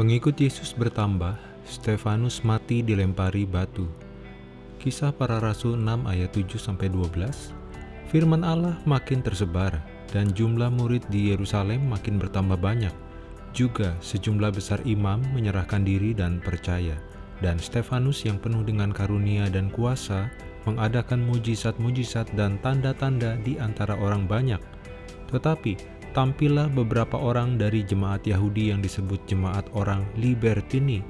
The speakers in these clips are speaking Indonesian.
Pengikut Yesus bertambah, Stefanus mati dilempari batu. Kisah para Rasul 6 ayat 7-12 Firman Allah makin tersebar, dan jumlah murid di Yerusalem makin bertambah banyak. Juga sejumlah besar imam menyerahkan diri dan percaya, dan Stefanus yang penuh dengan karunia dan kuasa mengadakan mujizat-mujizat dan tanda-tanda di antara orang banyak. Tetapi tampillah beberapa orang dari jemaat Yahudi yang disebut jemaat orang Libertini.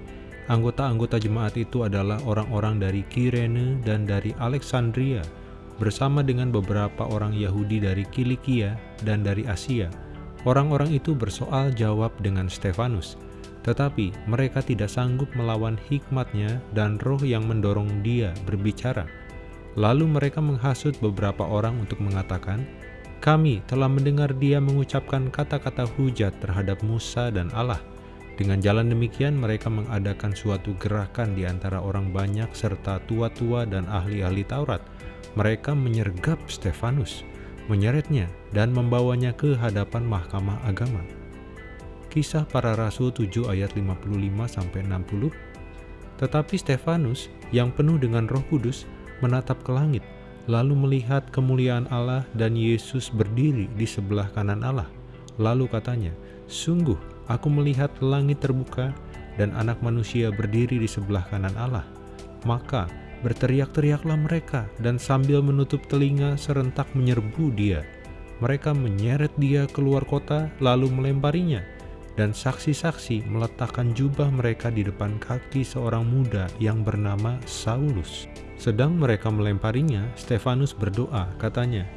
Anggota-anggota jemaat itu adalah orang-orang dari Kirene dan dari Alexandria, bersama dengan beberapa orang Yahudi dari Kilikia dan dari Asia. Orang-orang itu bersoal jawab dengan Stefanus, tetapi mereka tidak sanggup melawan hikmatnya dan roh yang mendorong dia berbicara. Lalu mereka menghasut beberapa orang untuk mengatakan, kami telah mendengar dia mengucapkan kata-kata hujat terhadap Musa dan Allah. Dengan jalan demikian mereka mengadakan suatu gerakan di antara orang banyak serta tua-tua dan ahli-ahli Taurat. Mereka menyergap Stefanus, menyeretnya, dan membawanya ke hadapan mahkamah agama. Kisah para Rasul 7 ayat 55-60 Tetapi Stefanus yang penuh dengan roh kudus menatap ke langit lalu melihat kemuliaan Allah dan Yesus berdiri di sebelah kanan Allah. Lalu katanya, Sungguh, aku melihat langit terbuka dan anak manusia berdiri di sebelah kanan Allah. Maka berteriak-teriaklah mereka dan sambil menutup telinga serentak menyerbu dia. Mereka menyeret dia keluar kota lalu melemparinya. Dan saksi-saksi meletakkan jubah mereka di depan kaki seorang muda yang bernama Saulus. Sedang mereka melemparinya, Stefanus berdoa, katanya,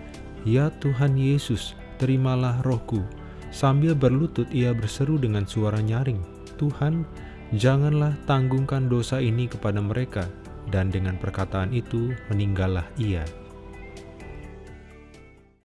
Ya Tuhan Yesus, terimalah rohku. Sambil berlutut ia berseru dengan suara nyaring, Tuhan, janganlah tanggungkan dosa ini kepada mereka. Dan dengan perkataan itu meninggallah ia.